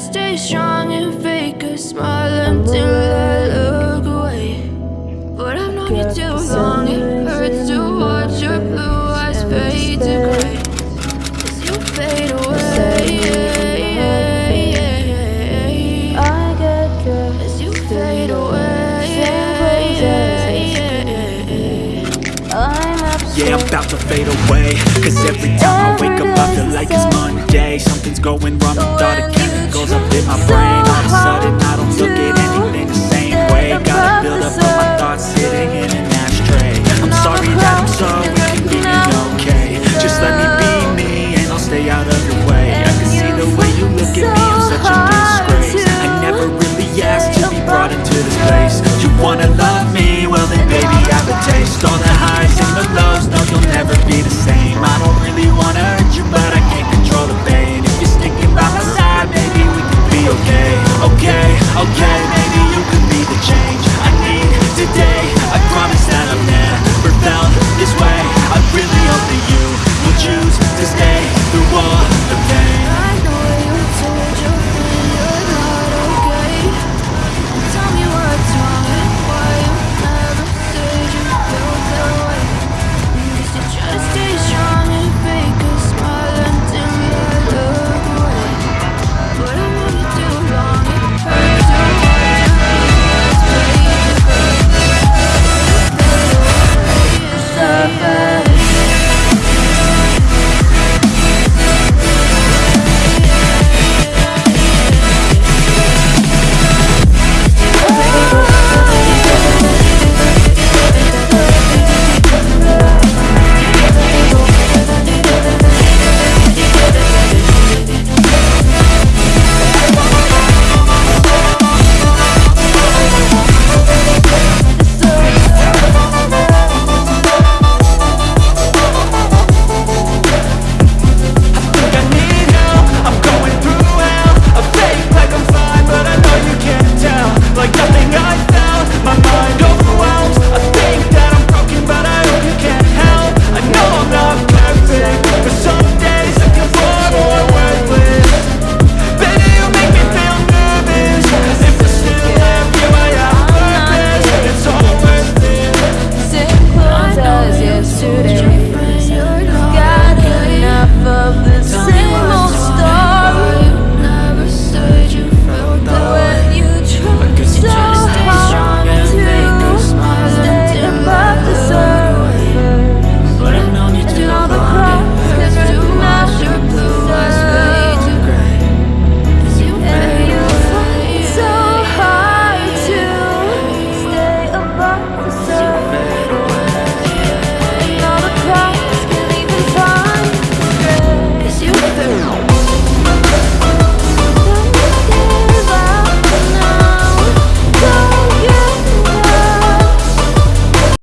stay strong and fake a smile until I look away. But I've known you too long, it hurts to watch your blue eyes fade to gray. As you fade away. I get dressed As you fade away. I'm Yeah, I'm about to fade away. Cause every time I wake up I feel like it's Monday. Something's going wrong. With all the chemicals up in my brain. All of a sudden I don't look at anything the same way. Gotta build up